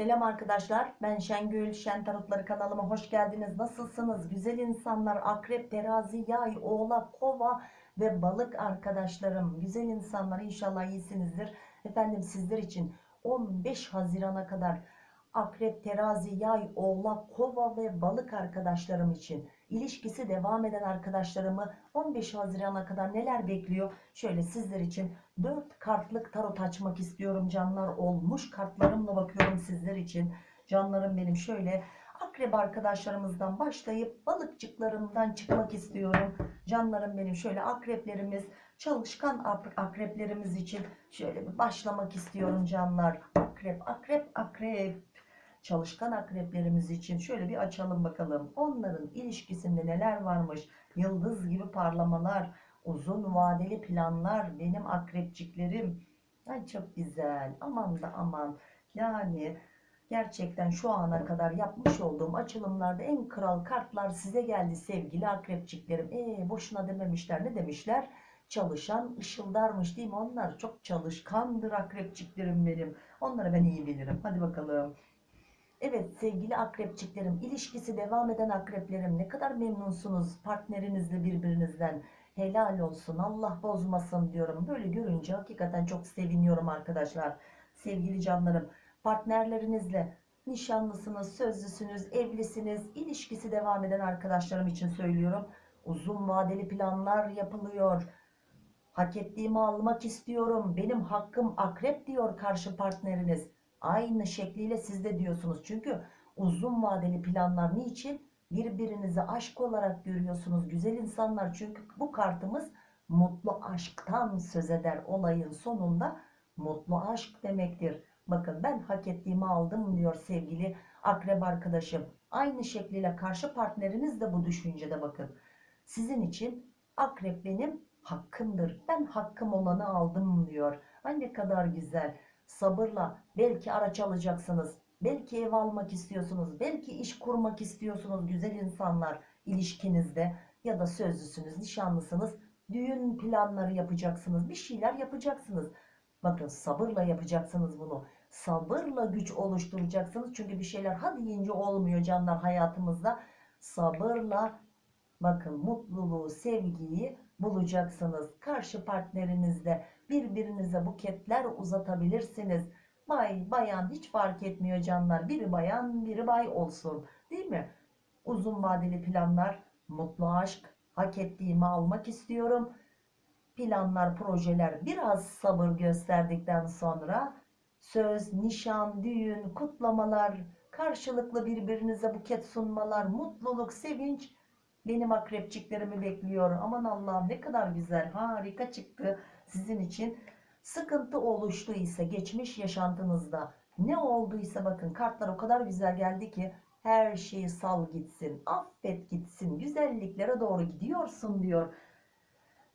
Selam arkadaşlar. Ben Şengül. Şen Tarotları kanalıma hoş geldiniz. Nasılsınız? Güzel insanlar, akrep, terazi, yay, oğlak, kova ve balık arkadaşlarım. Güzel insanlar inşallah iyisinizdir. Efendim sizler için 15 Haziran'a kadar akrep, terazi, yay, oğlak, kova ve balık arkadaşlarım için ilişkisi devam eden arkadaşlarımı 15 Haziran'a kadar neler bekliyor? Şöyle sizler için 4 kartlık tarot açmak istiyorum canlar. Olmuş kartlarımla bakıyorum sizler için. Canlarım benim şöyle akrep arkadaşlarımızdan başlayıp balıkçıklarımdan çıkmak istiyorum. Canlarım benim şöyle akreplerimiz çalışkan akreplerimiz için şöyle bir başlamak istiyorum canlar. Akrep akrep akrep çalışkan akreplerimiz için şöyle bir açalım bakalım. Onların ilişkisinde neler varmış? Yıldız gibi parlamalar uzun vadeli planlar benim akrepçiklerim. Ay çok güzel. Aman da aman. Yani gerçekten şu ana kadar yapmış olduğum açılımlarda en kral kartlar size geldi sevgili akrepçiklerim. Ee boşuna dememişler. Ne demişler? Çalışan ışıldarmış değil mi? Onlar çok çalışkandır akrepçiklerim benim. Onları ben iyi bilirim. Hadi bakalım Evet sevgili akrepçiklerim ilişkisi devam eden akreplerim ne kadar memnunsunuz partnerinizle birbirinizden. Helal olsun Allah bozmasın diyorum. Böyle görünce hakikaten çok seviniyorum arkadaşlar sevgili canlarım. Partnerlerinizle nişanlısınız sözlüsünüz evlisiniz ilişkisi devam eden arkadaşlarım için söylüyorum. Uzun vadeli planlar yapılıyor. Hak ettiğimi almak istiyorum. Benim hakkım akrep diyor karşı partneriniz aynı şekliyle siz de diyorsunuz. Çünkü uzun vadeli planlar niçin? Birbirinizi aşk olarak görüyorsunuz güzel insanlar. Çünkü bu kartımız mutlu aşktan söz eder olayın sonunda. Mutlu aşk demektir. Bakın ben hak ettiğimi aldım diyor sevgili akrep arkadaşım. Aynı şekliyle karşı partneriniz de bu düşüncede bakın. Sizin için akrep benim hakkımdır. Ben hakkım olanı aldım diyor. Ay ne kadar güzel sabırla belki araç alacaksınız belki ev almak istiyorsunuz belki iş kurmak istiyorsunuz güzel insanlar ilişkinizde ya da sözlüsünüz nişanlısınız düğün planları yapacaksınız bir şeyler yapacaksınız. Bakın sabırla yapacaksınız bunu. Sabırla güç oluşturacaksınız çünkü bir şeyler hadi deyince olmuyor canlar hayatımızda. Sabırla bakın mutluluğu sevgiyi bulacaksınız. Karşı partnerinizle birbirinize buketler uzatabilirsiniz. Bay bayan hiç fark etmiyor canlar. Biri bayan biri bay olsun. Değil mi? Uzun vadeli planlar mutlu aşk hak ettiğimi almak istiyorum. Planlar projeler biraz sabır gösterdikten sonra söz nişan düğün kutlamalar karşılıklı birbirinize buket sunmalar mutluluk sevinç benim akrepçiklerimi bekliyor. Aman Allah'ım ne kadar güzel harika çıktı sizin için. Sıkıntı oluştuysa geçmiş yaşantınızda ne olduysa bakın kartlar o kadar güzel geldi ki her şeyi sal gitsin affet gitsin güzelliklere doğru gidiyorsun diyor.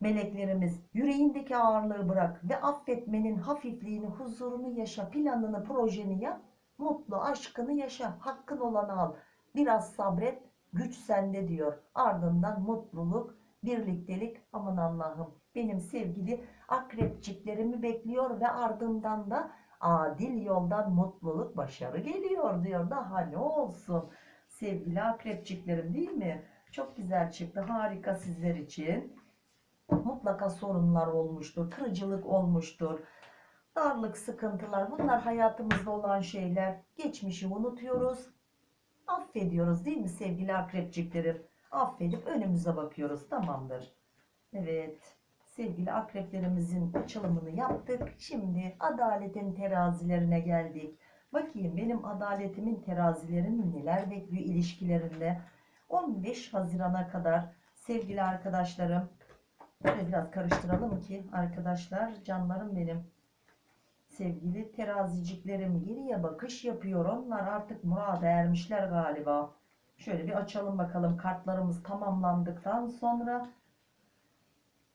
Meleklerimiz yüreğindeki ağırlığı bırak ve affetmenin hafifliğini huzurunu yaşa planını projeni yap mutlu aşkını yaşa hakkın olanı al. Biraz sabret güç sende diyor. Ardından mutluluk birliktelik. Aman Allah'ım benim sevgili akrepçiklerimi bekliyor ve ardından da adil yoldan mutluluk başarı geliyor diyor. Daha ne olsun? Sevgili akrepçiklerim değil mi? Çok güzel çıktı. Harika sizler için. Mutlaka sorunlar olmuştur kırıcılık olmuştur. Darlık sıkıntılar bunlar hayatımızda olan şeyler. Geçmişi unutuyoruz affediyoruz değil mi sevgili akrepçiklerim? Affedip önümüze bakıyoruz. Tamamdır. Evet sevgili akreplerimizin açılımını yaptık. Şimdi adaletin terazilerine geldik. Bakayım benim adaletimin terazilerin neler bekliyor ilişkilerinde? 15 Haziran'a kadar sevgili arkadaşlarım böyle biraz karıştıralım ki arkadaşlar canlarım benim sevgili teraziciklerim geriye bakış yapıyor onlar artık murada ermişler galiba. Şöyle bir açalım bakalım. Kartlarımız tamamlandıktan sonra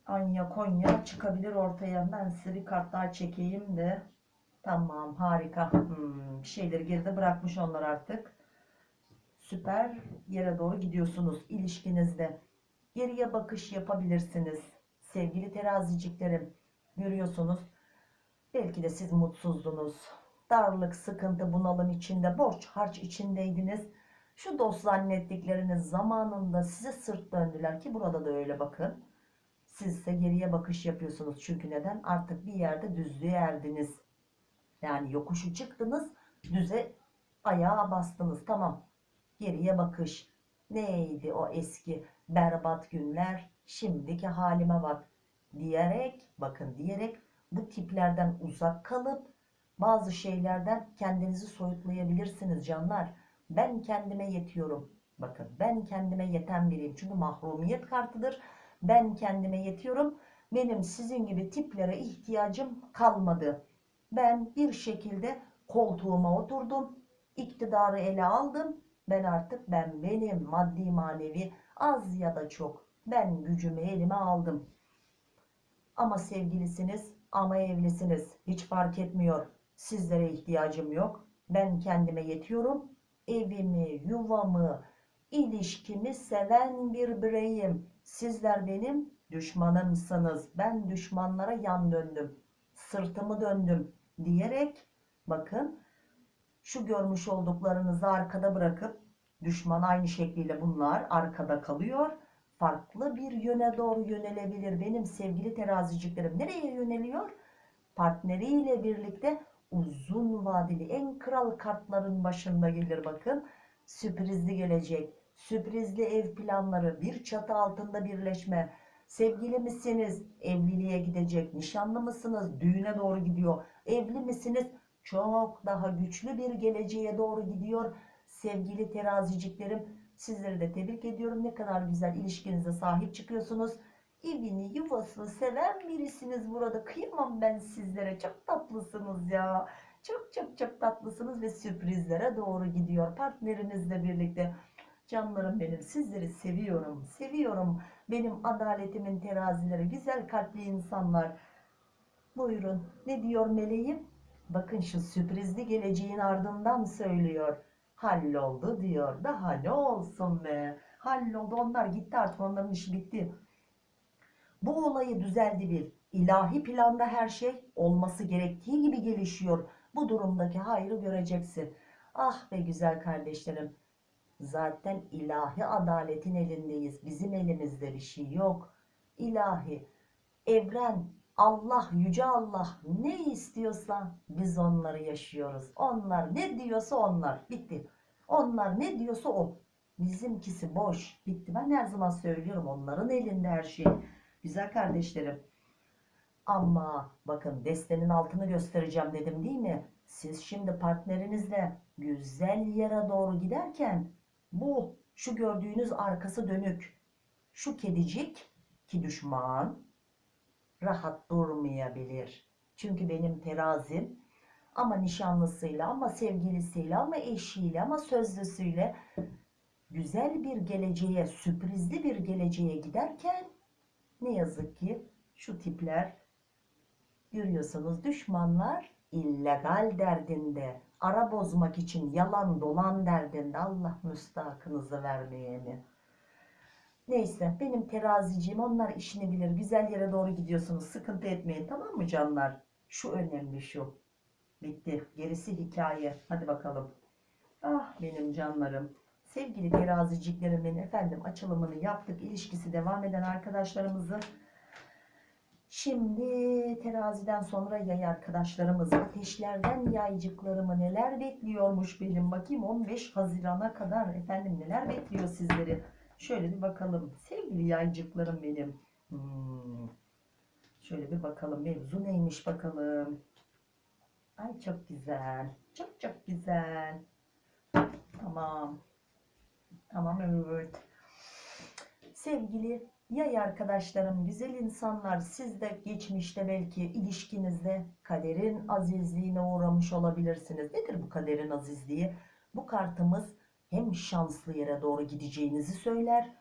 Anya Konya çıkabilir ortaya. Ben size bir kart daha çekeyim de. Tamam harika. Hmm, bir şeyleri geride bırakmış onlar artık. Süper yere doğru gidiyorsunuz ilişkinizde. Geriye bakış yapabilirsiniz. Sevgili teraziciklerim görüyorsunuz Belki de siz mutsuzdunuz. darlık, sıkıntı, bunalım içinde, borç, harç içindeydiniz. Şu dost zannettikleriniz zamanında size sırt döndüler ki burada da öyle bakın. Siz ise geriye bakış yapıyorsunuz. Çünkü neden? Artık bir yerde düzlüğe erdiniz. Yani yokuşu çıktınız, düze ayağa bastınız. Tamam. Geriye bakış. Neydi o eski berbat günler? Şimdiki halime bak. Diyerek, bakın diyerek bu tiplerden uzak kalıp bazı şeylerden kendinizi soyutlayabilirsiniz canlar. Ben kendime yetiyorum. Bakın ben kendime yeten biriyim. Çünkü mahrumiyet kartıdır. Ben kendime yetiyorum. Benim sizin gibi tiplere ihtiyacım kalmadı. Ben bir şekilde koltuğuma oturdum. iktidarı ele aldım. Ben artık ben benim maddi manevi az ya da çok ben gücümü elime aldım. Ama sevgilisiniz ama evlisiniz hiç fark etmiyor. Sizlere ihtiyacım yok. Ben kendime yetiyorum. Evimi, yuvamı, ilişkimi seven bir bireyim. Sizler benim düşmanımsınız. Ben düşmanlara yan döndüm. Sırtımı döndüm diyerek bakın şu görmüş olduklarınızı arkada bırakıp düşman aynı şekliyle bunlar arkada kalıyor. Farklı bir yöne doğru yönelebilir. Benim sevgili teraziciklerim nereye yöneliyor? Partneriyle birlikte uzun vadeli en kral kartların başında gelir bakın. Sürprizli gelecek. Sürprizli ev planları, bir çatı altında birleşme. Sevgili misiniz? Evliliğe gidecek. Nişanlı mısınız? Düğüne doğru gidiyor. Evli misiniz? Çok daha güçlü bir geleceğe doğru gidiyor. Sevgili teraziciklerim, sizleri de tebrik ediyorum. Ne kadar güzel ilişkinize sahip çıkıyorsunuz. Evini, yuvasını seven birisiniz burada. Kıyamam ben sizlere. Çok tatlısınız ya. Çok çok çok tatlısınız ve sürprizlere doğru gidiyor. Partnerinizle birlikte. Canlarım benim sizleri seviyorum. Seviyorum. Benim adaletimin terazileri. Güzel kalpli insanlar. Buyurun. Ne diyor meleğim? Bakın şu sürprizli geleceğin ardından söylüyor. Halloldu diyor. Daha ne olsun be. Halloldu. Onlar gitti artık. Onların işi bitti. Bu olayı düzeldi bir. İlahi planda her şey olması gerektiği gibi gelişiyor. Bu durumdaki hayrı göreceksin. Ah be güzel kardeşlerim. Zaten ilahi adaletin elindeyiz. Bizim elimizde bir şey yok. İlahi, evren, Allah, yüce Allah ne istiyorsa biz onları yaşıyoruz. Onlar ne diyorsa onlar. Bitti. Onlar ne diyorsa o. Bizimkisi boş. Bitti. Ben her zaman söylüyorum onların elinde her şey. Güzel kardeşlerim. Ama bakın destenin altını göstereceğim dedim değil mi? Siz şimdi partnerinizle güzel yere doğru giderken bu şu gördüğünüz arkası dönük şu kedicik ki düşman rahat durmayabilir. Çünkü benim terazim ama nişanlısıyla ama sevgilisiyle ama eşiyle ama sözlüsüyle güzel bir geleceğe sürprizli bir geleceğe giderken ne yazık ki şu tipler görüyorsunuz düşmanlar illegal derdinde ara bozmak için yalan dolan derdinde Allah müstahakınızı vermeyeni. Neyse benim terazicim onlar işini bilir. Güzel yere doğru gidiyorsunuz. Sıkıntı etmeyin tamam mı canlar? Şu önemli şu. Bitti. Gerisi hikaye. Hadi bakalım. Ah benim canlarım. Sevgili teraziciklerimin efendim açılımını yaptık. İlişkisi devam eden arkadaşlarımızı Şimdi teraziden sonra yay arkadaşlarımız ateşlerden yaycıklarımı neler bekliyormuş benim bakayım 15 Haziran'a kadar efendim neler bekliyor sizleri şöyle bir bakalım. Sevgili yaycıklarım benim. Hmm. şöyle bir bakalım. Mevzu neymiş bakalım. Ay çok güzel. Çok çok güzel. Tamam. Tamam evet. Sevgili Yay arkadaşlarım, güzel insanlar siz de geçmişte belki ilişkinizde kaderin azizliğine uğramış olabilirsiniz. Nedir bu kaderin azizliği? Bu kartımız hem şanslı yere doğru gideceğinizi söyler.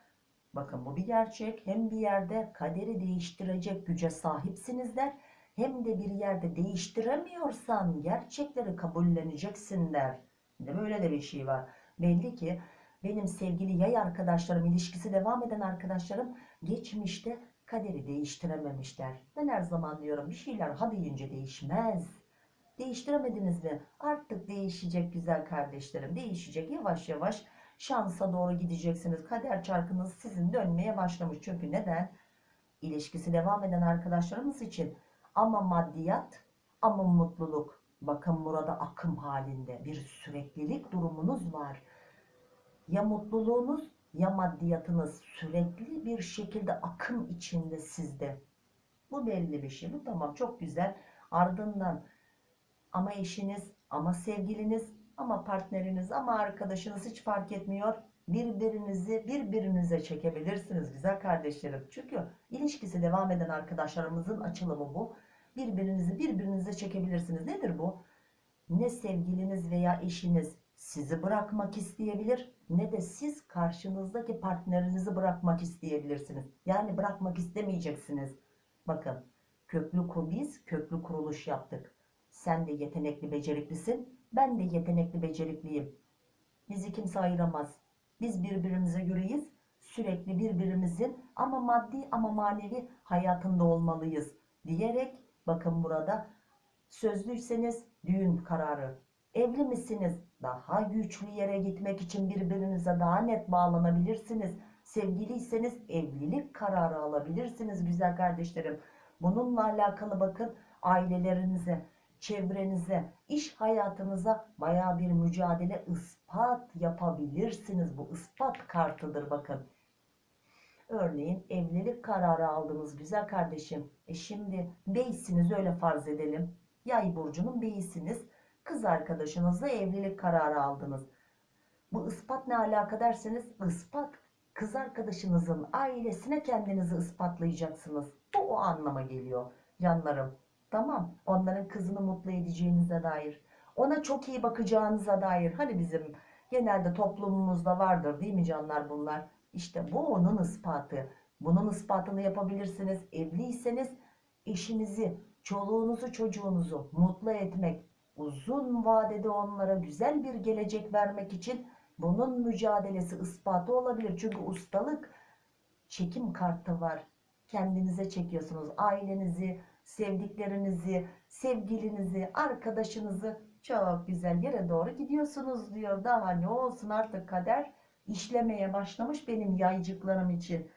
Bakın bu bir gerçek. Hem bir yerde kaderi değiştirecek güce sahipsiniz der. Hem de bir yerde değiştiremiyorsan gerçekleri kabulleneceksin der. De böyle de bir şey var. Belli ki benim sevgili yay arkadaşlarım, ilişkisi devam eden arkadaşlarım geçmişte kaderi değiştirememişler. Ben her zaman diyorum bir şeyler ha deyince değişmez. Değiştiremediniz mi? Artık değişecek güzel kardeşlerim. Değişecek yavaş yavaş şansa doğru gideceksiniz. Kader çarkınız sizin dönmeye başlamış. Çünkü neden? İlişkisi devam eden arkadaşlarımız için ama maddiyat ama mutluluk. Bakın burada akım halinde bir süreklilik durumunuz var. Ya mutluluğunuz ya maddiyatınız sürekli bir şekilde akım içinde sizde. Bu belli bir şey. Bu tamam çok güzel. Ardından ama eşiniz, ama sevgiliniz, ama partneriniz, ama arkadaşınız hiç fark etmiyor. Birbirinizi birbirinize çekebilirsiniz güzel kardeşlerim. Çünkü ilişkisi devam eden arkadaşlarımızın açılımı bu. Birbirinizi birbirinize çekebilirsiniz. Nedir bu? Ne sevgiliniz veya eşiniz sizi bırakmak isteyebilir ne de siz karşınızdaki partnerinizi bırakmak isteyebilirsiniz. Yani bırakmak istemeyeceksiniz. Bakın köklü biz köklü kuruluş yaptık. Sen de yetenekli beceriklisin. Ben de yetenekli becerikliyim. Bizi kimse ayıramaz. Biz birbirimize göreyiz. Sürekli birbirimizin ama maddi ama manevi hayatında olmalıyız. Diyerek bakın burada sözlüyseniz düğün kararı. Evli misiniz? Daha güçlü yere gitmek için birbirinize daha net bağlanabilirsiniz. Sevgiliyseniz evlilik kararı alabilirsiniz güzel kardeşlerim. Bununla alakalı bakın ailelerinize, çevrenize, iş hayatınıza baya bir mücadele ispat yapabilirsiniz. Bu ispat kartıdır bakın. Örneğin evlilik kararı aldınız güzel kardeşim. E şimdi beysiniz öyle farz edelim. Yay burcunun beyisiniz. Kız arkadaşınızla evlilik kararı aldınız. Bu ispat ne alaka derseniz ispat kız arkadaşınızın ailesine kendinizi ispatlayacaksınız. Bu o anlama geliyor canlarım. Tamam onların kızını mutlu edeceğinize dair. Ona çok iyi bakacağınıza dair. Hani bizim genelde toplumumuzda vardır değil mi canlar bunlar? İşte bu onun ispatı. Bunun ispatını yapabilirsiniz. Evliyseniz eşinizi, çoluğunuzu, çocuğunuzu mutlu etmek, uzun vadede onlara güzel bir gelecek vermek için bunun mücadelesi ispatı olabilir. Çünkü ustalık çekim kartı var. Kendinize çekiyorsunuz. Ailenizi, sevdiklerinizi, sevgilinizi, arkadaşınızı çok güzel yere doğru gidiyorsunuz diyor. Daha ne olsun artık kader işlemeye başlamış benim yaycıklarım için.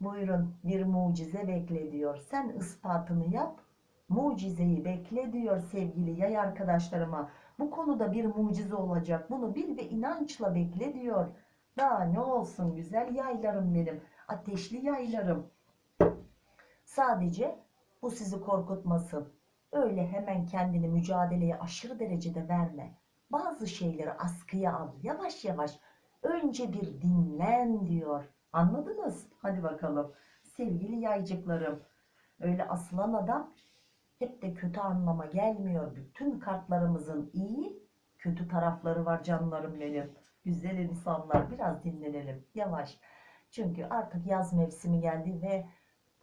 Buyurun bir mucize bekle diyor. Sen ispatını yap. Mucizeyi bekle diyor sevgili yay arkadaşlarıma. Bu konuda bir mucize olacak. Bunu bil ve inançla bekle diyor. Daha ne olsun güzel yaylarım benim. Ateşli yaylarım. Sadece bu sizi korkutmasın. Öyle hemen kendini mücadeleye aşırı derecede verme. Bazı şeyleri askıya al. Yavaş yavaş. Önce bir dinlen diyor. Anladınız? Hadi bakalım. Sevgili yaycıklarım. Öyle asılan adam hep de kötü anlama gelmiyor. Bütün kartlarımızın iyi, kötü tarafları var canlarım benim. Güzel insanlar biraz dinlenelim. Yavaş. Çünkü artık yaz mevsimi geldi ve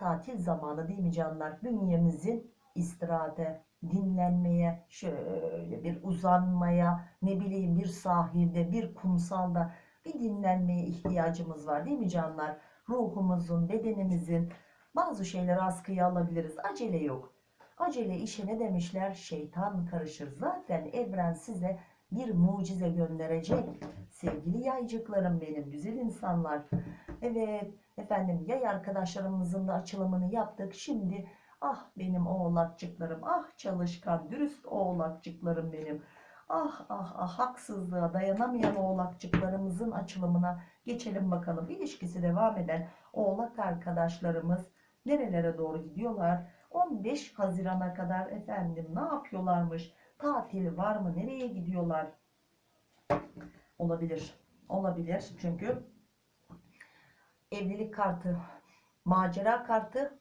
tatil zamanı değil mi canlar? Bünyemizin istirahate, dinlenmeye, şöyle bir uzanmaya, ne bileyim bir sahilde, bir kumsalda bir dinlenmeye ihtiyacımız var değil mi canlar? Ruhumuzun, bedenimizin bazı şeyleri askıya alabiliriz. Acele yok. Acele işe ne demişler? Şeytan karışır. Zaten evren size bir mucize gönderecek. Sevgili yaycıklarım benim, güzel insanlar. Evet, efendim yay arkadaşlarımızın da açılımını yaptık. Şimdi ah benim oğlakçıklarım, ah çalışkan, dürüst oğlakçıklarım benim. Ah ah ah haksızlığa dayanamayan oğlakçıklarımızın açılımına geçelim bakalım. İlişkisi devam eden oğlak arkadaşlarımız nerelere doğru gidiyorlar? 15 Haziran'a kadar efendim ne yapıyorlarmış? Tatil var mı? Nereye gidiyorlar? Olabilir. Olabilir. Çünkü evlilik kartı, macera kartı,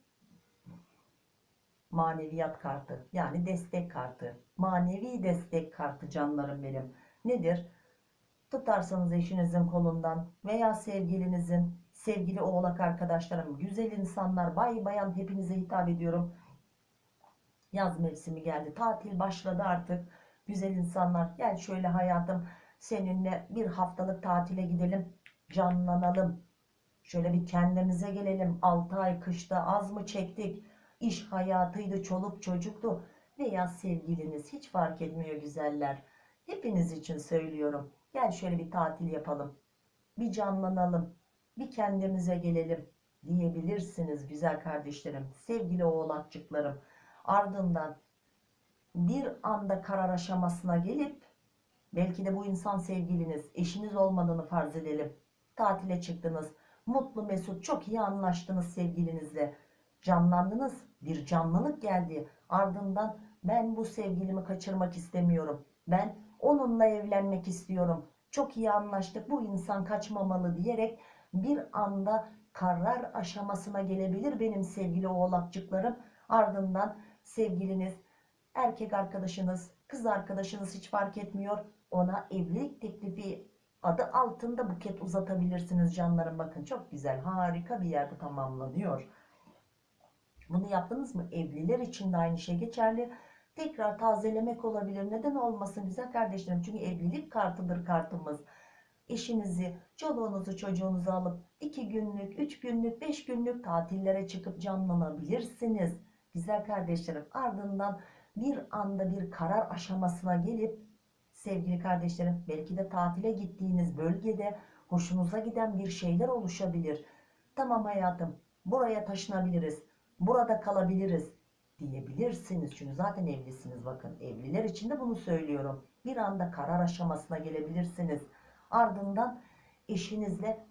maneviyat kartı. Yani destek kartı. Manevi destek kartı canlarım benim. Nedir? Tutarsanız eşinizin kolundan veya sevgilinizin, sevgili oğlak arkadaşlarım, güzel insanlar, bay bayan hepinize hitap ediyorum. Yaz mevsimi geldi. Tatil başladı artık. Güzel insanlar gel şöyle hayatım seninle bir haftalık tatile gidelim. Canlanalım. Şöyle bir kendimize gelelim. 6 ay kışta az mı çektik? İş hayatıydı, çoluk çocuktu. veya sevgiliniz hiç fark etmiyor güzeller. Hepiniz için söylüyorum. Gel şöyle bir tatil yapalım. Bir canlanalım. Bir kendimize gelelim diyebilirsiniz güzel kardeşlerim. Sevgili oğlakçıklarım. Ardından bir anda karar aşamasına gelip belki de bu insan sevgiliniz, eşiniz olmadığını farz edelim. Tatile çıktınız. Mutlu mesut çok iyi anlaştınız sevgilinizle. Canlandınız. Bir canlılık geldi. Ardından ben bu sevgilimi kaçırmak istemiyorum. Ben onunla evlenmek istiyorum. Çok iyi anlaştık. Bu insan kaçmamalı diyerek bir anda karar aşamasına gelebilir benim sevgili oğlakçıklarım. Ardından sevgiliniz, erkek arkadaşınız, kız arkadaşınız hiç fark etmiyor. Ona evlilik teklifi adı altında buket uzatabilirsiniz canlarım. Bakın çok güzel, harika bir yer bu tamamlanıyor. Bunu yaptınız mı? Evliler için de aynı şey geçerli. Tekrar tazelemek olabilir. Neden olmasın güzel kardeşlerim? Çünkü evlilik kartıdır kartımız. Eşinizi, çoluğunuzu, çocuğunuzu alıp 2 günlük, 3 günlük, 5 günlük tatillere çıkıp canlanabilirsiniz. Güzel kardeşlerim ardından bir anda bir karar aşamasına gelip sevgili kardeşlerim belki de tatile gittiğiniz bölgede hoşunuza giden bir şeyler oluşabilir. Tamam hayatım buraya taşınabiliriz, burada kalabiliriz diyebilirsiniz. Çünkü zaten evlisiniz bakın evliler için de bunu söylüyorum. Bir anda karar aşamasına gelebilirsiniz. Ardından eşinizle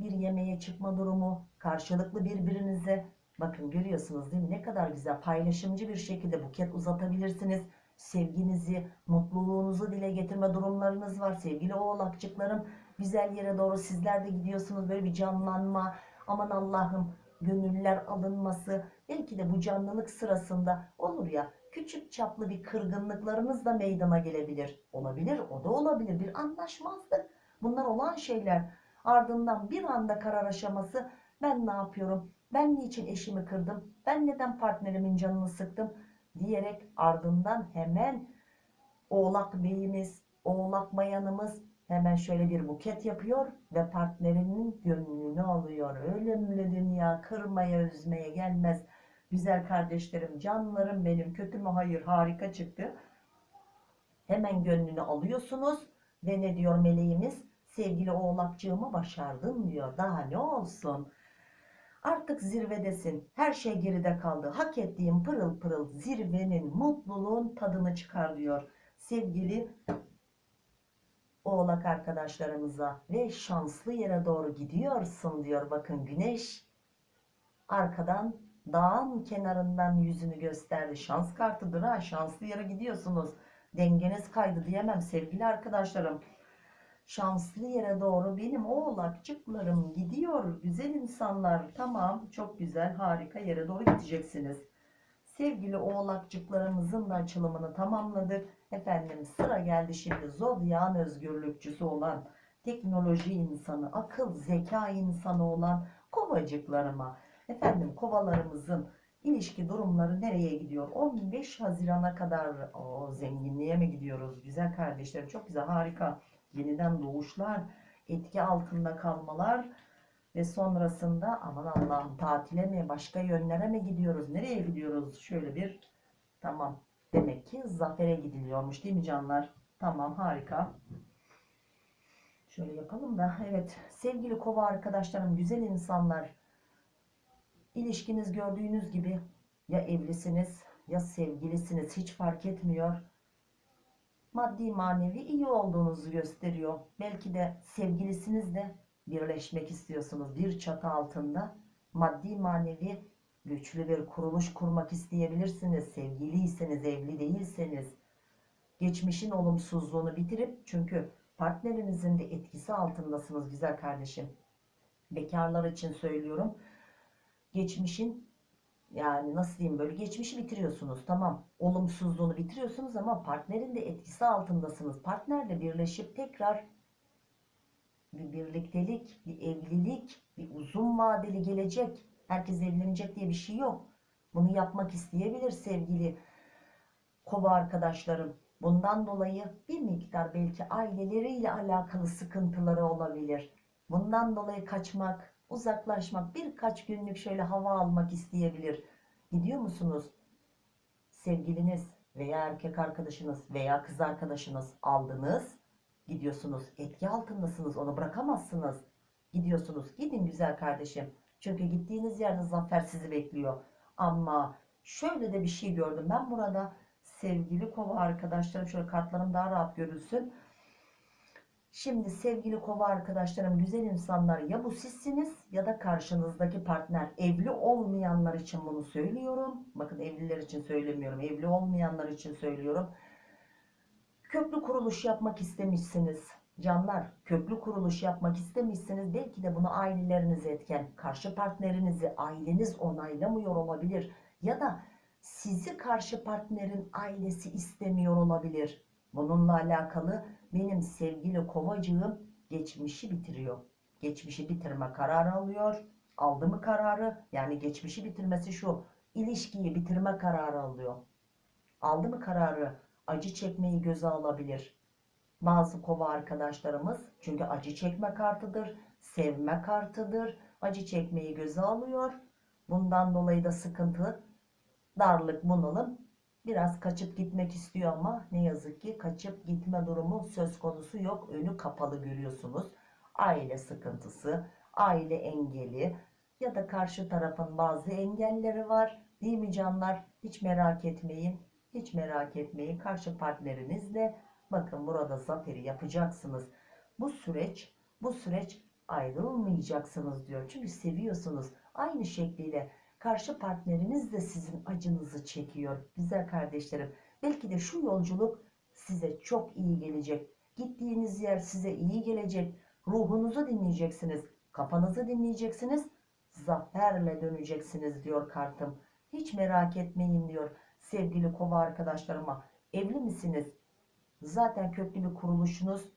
bir yemeğe çıkma durumu, karşılıklı birbirinize bakın görüyorsunuz değil mi? Ne kadar güzel paylaşımcı bir şekilde buket uzatabilirsiniz. Sevginizi, mutluluğunuzu dile getirme durumlarınız var. Sevgili oğlakçıklarım güzel yere doğru sizler de gidiyorsunuz. Böyle bir canlanma. Aman Allah'ım gönüller alınması. Belki de bu canlılık sırasında olur ya küçük çaplı bir kırgınlıklarınız da meydana gelebilir. Olabilir, o da olabilir. Bir anlaşmazlık. Bunlar olan şeyler. Ardından bir anda karar aşaması ben ne yapıyorum? Ben niçin eşimi kırdım? Ben neden partnerimin canını sıktım? Diyerek ardından hemen oğlak beyimiz, oğlak bayanımız hemen şöyle bir buket yapıyor ve partnerinin gönlünü alıyor. Ölümlü dünya kırmaya üzmeye gelmez. Güzel kardeşlerim, canlarım benim, kötü mü? Hayır, harika çıktı. Hemen gönlünü alıyorsunuz ve ne diyor meleğimiz? Sevgili oğlakcığımı başardın diyor. Daha ne olsun? Artık zirvedesin. Her şey geride kaldı. Hak ettiğin pırıl pırıl zirvenin, mutluluğun tadını çıkar diyor. Sevgili oğlak arkadaşlarımıza ve şanslı yere doğru gidiyorsun diyor. Bakın güneş arkadan dağın kenarından yüzünü gösterdi. Şans kartıdır ha. Şanslı yere gidiyorsunuz. Dengeniz kaydı diyemem sevgili arkadaşlarım. Şanslı yere doğru benim oğlakçıklarım gidiyor. Güzel insanlar. Tamam çok güzel harika yere doğru gideceksiniz. Sevgili oğlakçıklarımızın da açılımını tamamladık. Efendim sıra geldi şimdi zodyan özgürlükçüsü olan teknoloji insanı, akıl zeka insanı olan kovacıklarıma. Efendim kovalarımızın ilişki durumları nereye gidiyor? 15 Haziran'a kadar o zenginliğe mi gidiyoruz? Güzel kardeşlerim çok güzel harika. Yeniden doğuşlar, etki altında kalmalar ve sonrasında aman Allah'ım tatile mi başka yönlere mi gidiyoruz? Nereye gidiyoruz? Şöyle bir tamam. Demek ki zafere gidiliyormuş değil mi canlar? Tamam harika. Şöyle yapalım da evet sevgili kova arkadaşlarım güzel insanlar İlişkiniz gördüğünüz gibi ya evlisiniz ya sevgilisiniz hiç fark etmiyor. Maddi manevi iyi olduğunuzu gösteriyor. Belki de sevgilisinizle birleşmek istiyorsunuz bir çatı altında. Maddi manevi güçlü bir kuruluş kurmak isteyebilirsiniz. Sevgiliyseniz, evli değilseniz. Geçmişin olumsuzluğunu bitirip çünkü partnerinizin de etkisi altındasınız güzel kardeşim. Bekarlar için söylüyorum geçmişin yani nasıl diyeyim böyle geçmişi bitiriyorsunuz tamam. Olumsuzluğunu bitiriyorsunuz ama partnerin de etkisi altındasınız. Partnerle birleşip tekrar bir birliktelik bir evlilik bir uzun vadeli gelecek. Herkes evlenecek diye bir şey yok. Bunu yapmak isteyebilir sevgili kova arkadaşlarım. Bundan dolayı bir miktar belki aileleriyle alakalı sıkıntıları olabilir. Bundan dolayı kaçmak uzaklaşmak, birkaç günlük şöyle hava almak isteyebilir. Gidiyor musunuz? sevgiliniz veya erkek arkadaşınız veya kız arkadaşınız aldınız. Gidiyorsunuz etki altındasınız onu bırakamazsınız. Gidiyorsunuz gidin güzel kardeşim. Çünkü gittiğiniz yerde zafer sizi bekliyor. Ama şöyle de bir şey gördüm ben burada sevgili kova arkadaşlarım şöyle kartlarım daha rahat görülsün. Şimdi sevgili kova arkadaşlarım güzel insanlar ya bu sizsiniz ya da karşınızdaki partner evli olmayanlar için bunu söylüyorum. Bakın evliler için söylemiyorum evli olmayanlar için söylüyorum. Köklü kuruluş yapmak istemişsiniz. Canlar köklü kuruluş yapmak istemişsiniz. Belki de bunu aileleriniz etken, karşı partnerinizi aileniz onaylamıyor olabilir. Ya da sizi karşı partnerin ailesi istemiyor olabilir. Bununla alakalı benim sevgili kovacığım geçmişi bitiriyor. Geçmişi bitirme kararı alıyor. Aldı mı kararı? Yani geçmişi bitirmesi şu. ilişkiyi bitirme kararı alıyor. Aldı mı kararı? Acı çekmeyi göze alabilir. Bazı kova arkadaşlarımız çünkü acı çekme kartıdır, sevme kartıdır. Acı çekmeyi göze alıyor. Bundan dolayı da sıkıntı, darlık, bunalım biraz kaçıp gitmek istiyor ama ne yazık ki kaçıp gitme durumu söz konusu yok. Önü kapalı görüyorsunuz. Aile sıkıntısı, aile engeli ya da karşı tarafın bazı engelleri var. Değil mi canlar? Hiç merak etmeyin. Hiç merak etmeyin. Karşı partnerinizle bakın burada zaferi yapacaksınız. Bu süreç, bu süreç ayrılmayacaksınız diyor. Çünkü seviyorsunuz. Aynı şekliyle karşı partneriniz de sizin acınızı çekiyor. Güzel kardeşlerim. Belki de şu yolculuk size çok iyi gelecek. Gittiğiniz yer size iyi gelecek. Ruhunuzu dinleyeceksiniz. Kafanızı dinleyeceksiniz. Zaferle döneceksiniz diyor kartım. Hiç merak etmeyin diyor sevgili kova arkadaşlarıma. Evli misiniz? Zaten köklü bir kuruluşunuz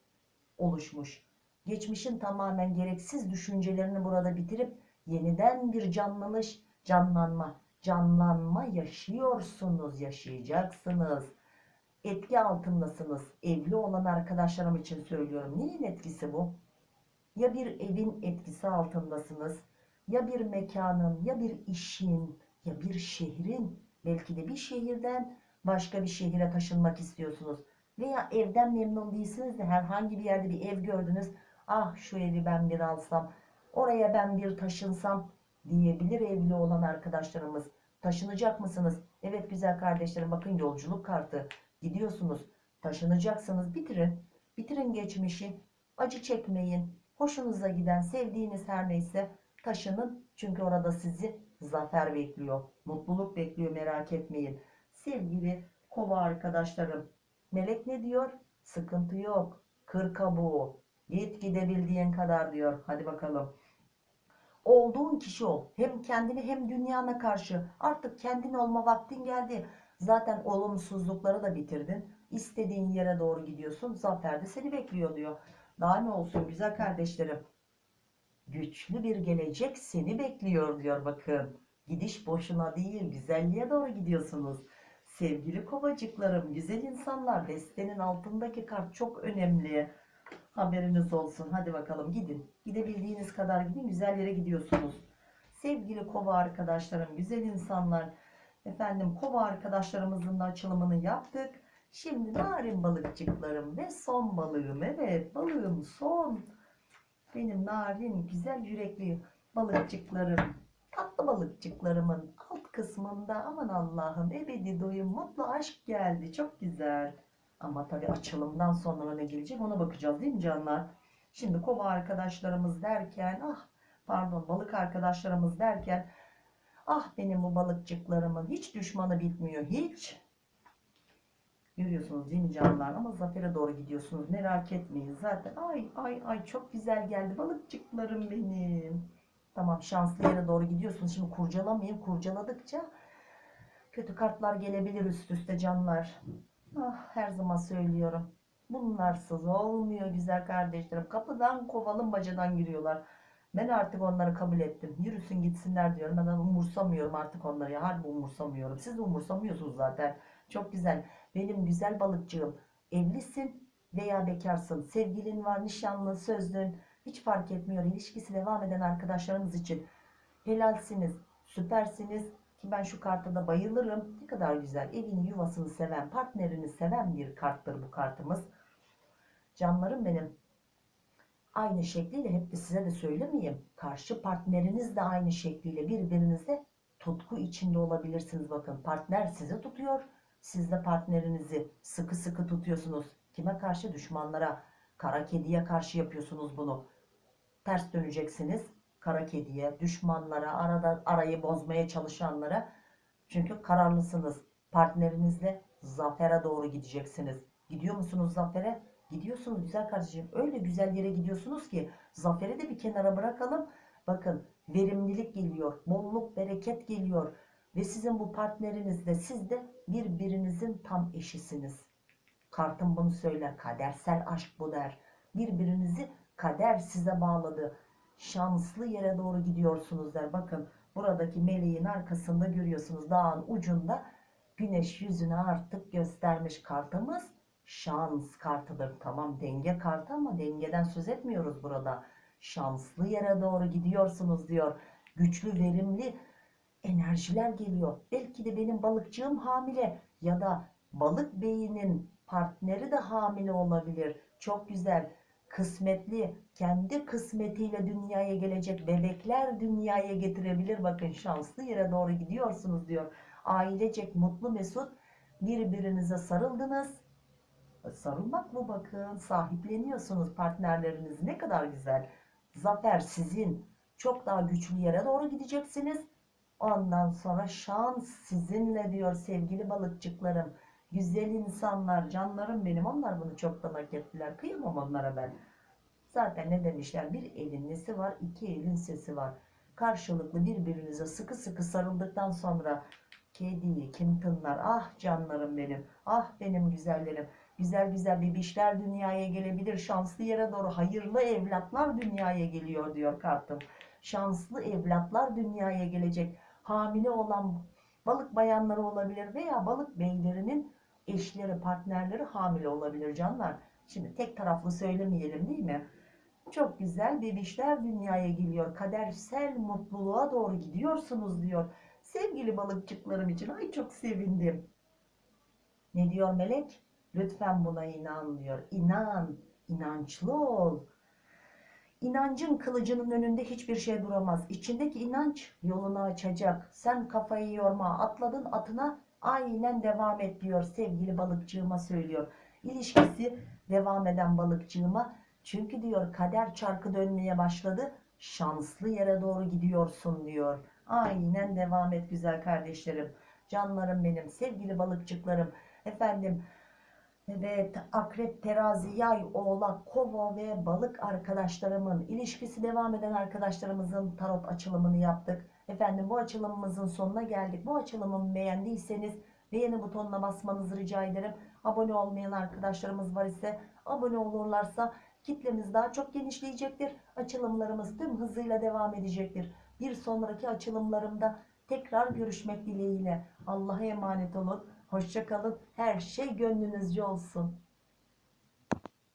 oluşmuş. Geçmişin tamamen gereksiz düşüncelerini burada bitirip yeniden bir canlanış, canlanma, canlanma yaşıyorsunuz, yaşayacaksınız. Etki altındasınız. Evli olan arkadaşlarım için söylüyorum. Neyin etkisi bu? Ya bir evin etkisi altındasınız, ya bir mekanın, ya bir işin, ya bir şehrin, belki de bir şehirden başka bir şehire taşınmak istiyorsunuz. Veya evden memnun değilsiniz de herhangi bir yerde bir ev gördünüz. Ah şu evi ben bir alsam, oraya ben bir taşınsam diyebilir evli olan arkadaşlarımız. Taşınacak mısınız? Evet güzel kardeşlerim bakın yolculuk kartı. Gidiyorsunuz, taşınacaksınız. Bitirin. Bitirin geçmişi. Acı çekmeyin. Hoşunuza giden, sevdiğiniz her neyse taşının. Çünkü orada sizi zafer bekliyor. Mutluluk bekliyor merak etmeyin. Sevgili kova arkadaşlarım. Melek ne diyor? Sıkıntı yok. Kır kabuğu. Git gidebildiğin kadar diyor. Hadi bakalım. Olduğun kişi ol. Hem kendini hem dünyana karşı. Artık kendin olma vaktin geldi. Zaten olumsuzlukları da bitirdin. İstediğin yere doğru gidiyorsun. Zafer de seni bekliyor diyor. Daha ne olsun güzel kardeşlerim. Güçlü bir gelecek seni bekliyor diyor bakın. Gidiş boşuna değil güzelliğe doğru gidiyorsunuz. Sevgili kovacıklarım, güzel insanlar destenin altındaki kart çok önemli. Haberiniz olsun. Hadi bakalım gidin. Gidebildiğiniz kadar gidin. Güzel yere gidiyorsunuz. Sevgili kova arkadaşlarım, güzel insanlar. Efendim kova arkadaşlarımızın da açılımını yaptık. Şimdi narin balıkçıklarım ve son balığım. Evet balığım son. Benim narin güzel yürekli balıkçıklarım. Tatlı balıkçıklarımın alt kısmında aman Allah'ım ebedi doyum mutlu aşk geldi. Çok güzel. Ama tabii açılımdan sonra ne gelecek ona bakacağız değil mi canlar? Şimdi kova arkadaşlarımız derken ah pardon balık arkadaşlarımız derken ah benim bu balıkçıklarımın hiç düşmanı bitmiyor hiç. Görüyorsunuz değil mi canlar? Ama zafere doğru gidiyorsunuz. Merak etmeyin. Zaten ay ay ay çok güzel geldi balıkçıklarım benim. Tamam şanslı yere doğru gidiyorsunuz. Şimdi kurcalamayın. Kurcaladıkça kötü kartlar gelebilir üst üste canlar. Ah, her zaman söylüyorum. Bunlarsız olmuyor güzel kardeşlerim. Kapıdan kovalım bacadan giriyorlar. Ben artık onları kabul ettim. Yürüsün gitsinler diyorum. Ben umursamıyorum artık onları. Ya harbi umursamıyorum. Siz umursamıyorsunuz zaten. Çok güzel. Benim güzel balıkçığım. Evlisin veya bekarsın. Sevgilin var, nişanlı, sözlün. Hiç fark etmiyor. İlişkisi devam eden arkadaşlarımız için. Helalsiniz, süpersiniz. Ki ben şu karta da bayılırım. Ne kadar güzel. Evini yuvasını seven, partnerini seven bir karttır bu kartımız. Canlarım benim. Aynı şekliyle hep de size de söylemeyeyim. Karşı partneriniz de aynı şekliyle birbirinizle tutku içinde olabilirsiniz. Bakın partner sizi tutuyor. Siz de partnerinizi sıkı sıkı tutuyorsunuz. Kime karşı? Düşmanlara. Kara kediye karşı yapıyorsunuz bunu. Ters döneceksiniz. Kara kediye, düşmanlara, arada arayı bozmaya çalışanlara. Çünkü kararlısınız. Partnerinizle zafere doğru gideceksiniz. Gidiyor musunuz zafere? Gidiyorsunuz güzel kardeşim. Öyle güzel yere gidiyorsunuz ki zaferi de bir kenara bırakalım. Bakın verimlilik geliyor, bolluk, bereket geliyor. Ve sizin bu partneriniz de siz de birbirinizin tam eşisiniz. Kartım bunu söyler. Kadersel aşk bu der. Birbirinizi kader size bağladı. Şanslı yere doğru gidiyorsunuz der. Bakın buradaki meleğin arkasında görüyorsunuz dağın ucunda güneş yüzünü artık göstermiş kartımız şans kartıdır. Tamam denge kartı ama dengeden söz etmiyoruz burada. Şanslı yere doğru gidiyorsunuz diyor. Güçlü, verimli enerjiler geliyor. Belki de benim balıkçığım hamile ya da balık beyinin partneri de hamile olabilir. Çok güzel. Kısmetli, kendi kısmetiyle dünyaya gelecek bebekler dünyaya getirebilir. Bakın şanslı yere doğru gidiyorsunuz diyor. Ailecek mutlu mesut birbirinize sarıldınız. Sarılmak mı bakın? Sahipleniyorsunuz partnerleriniz. Ne kadar güzel. Zafer sizin. Çok daha güçlü yere doğru gideceksiniz. Ondan sonra şans sizinle diyor sevgili balıkçıklarım. Güzel insanlar, canlarım benim. Onlar bunu çoktan hak ettiler. Kıyamam onlara ben. Zaten ne demişler? Bir elin nesi var, iki elin sesi var. Karşılıklı birbirinize sıkı sıkı sarıldıktan sonra kediyi kim tınlar? Ah canlarım benim. Ah benim güzellerim. Güzel güzel bebişler dünyaya gelebilir. Şanslı yere doğru hayırlı evlatlar dünyaya geliyor diyor kartım. Şanslı evlatlar dünyaya gelecek. Hamile olan balık bayanları olabilir veya balık beylerinin eşleri, partnerleri hamile olabilir canlar. Şimdi tek taraflı söylemeyelim değil mi? Çok güzel bebişler dünyaya geliyor. Kadersel mutluluğa doğru gidiyorsunuz diyor. Sevgili balıkçıklarım için ay çok sevindim. Ne diyor melek? Lütfen buna inan diyor. İnan, inançlı ol. İnancın kılıcının önünde hiçbir şey duramaz. İçindeki inanç yolunu açacak. Sen kafayı yorma. Atladın atına aynen devam et diyor sevgili balıkçığıma söylüyor. İlişkisi devam eden balıkçığıma. Çünkü diyor kader çarkı dönmeye başladı. Şanslı yere doğru gidiyorsun diyor. Aynen devam et güzel kardeşlerim. Canlarım benim, sevgili balıkçıklarım. Efendim Evet, akrep, terazi, yay, oğlak, kova ve balık arkadaşlarımın ilişkisi devam eden arkadaşlarımızın tarot açılımını yaptık. Efendim bu açılımımızın sonuna geldik. Bu açılımımı beğendiyseniz beğeni butonuna basmanızı rica ederim. Abone olmayan arkadaşlarımız var ise abone olurlarsa kitlemiz daha çok genişleyecektir. Açılımlarımız tüm hızıyla devam edecektir. Bir sonraki açılımlarımda tekrar görüşmek dileğiyle. Allah'a emanet olun. Hoşçakalın. Her şey gönlünüzce olsun.